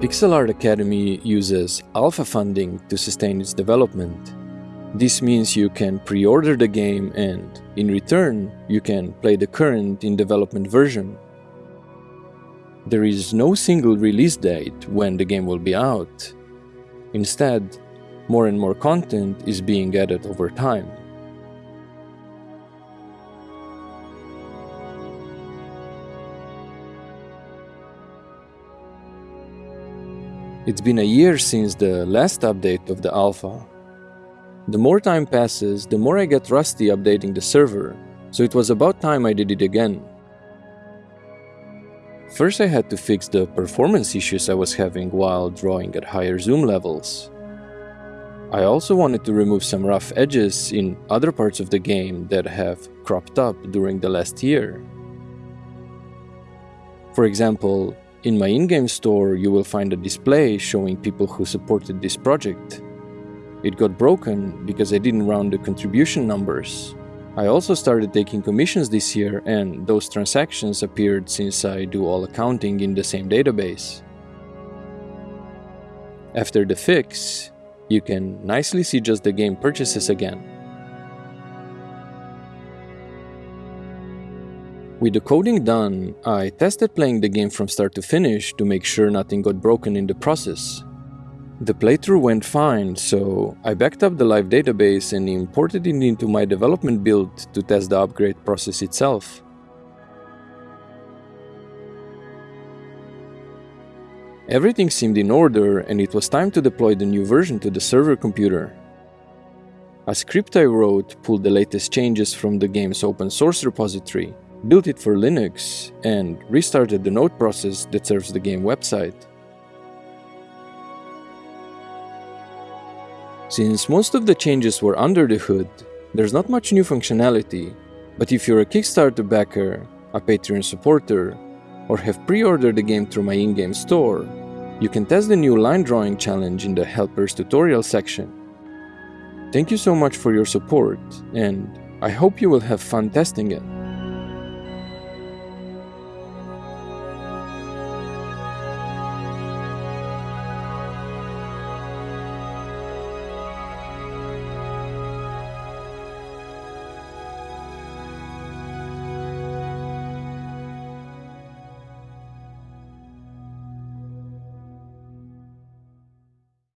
Pixel Art Academy uses alpha funding to sustain its development. This means you can pre-order the game and, in return, you can play the current in development version. There is no single release date when the game will be out. Instead, more and more content is being added over time. It's been a year since the last update of the alpha. The more time passes, the more I get rusty updating the server, so it was about time I did it again. First I had to fix the performance issues I was having while drawing at higher zoom levels. I also wanted to remove some rough edges in other parts of the game that have cropped up during the last year. For example, in my in-game store, you will find a display showing people who supported this project. It got broken because I didn't round the contribution numbers. I also started taking commissions this year and those transactions appeared since I do all accounting in the same database. After the fix, you can nicely see just the game purchases again. With the coding done, I tested playing the game from start to finish to make sure nothing got broken in the process. The playthrough went fine, so I backed up the live database and imported it into my development build to test the upgrade process itself. Everything seemed in order and it was time to deploy the new version to the server computer. A script I wrote pulled the latest changes from the game's open source repository built it for Linux, and restarted the node process that serves the game website. Since most of the changes were under the hood, there's not much new functionality, but if you're a Kickstarter backer, a Patreon supporter, or have pre-ordered the game through my in-game store, you can test the new line drawing challenge in the helpers tutorial section. Thank you so much for your support, and I hope you will have fun testing it.